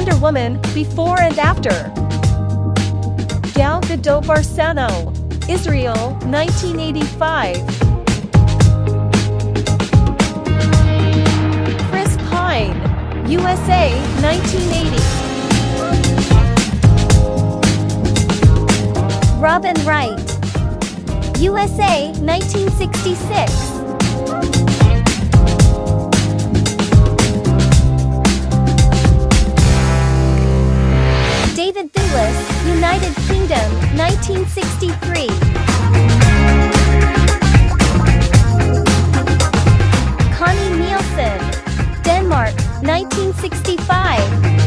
Wonder Woman, Before and After. Gal Gadot Varsano, Israel, 1985. Chris Pine, USA, 1980. Robin Wright. USA, 1966. Palace, United Kingdom, 1963. Connie Nielsen, Denmark, 1965.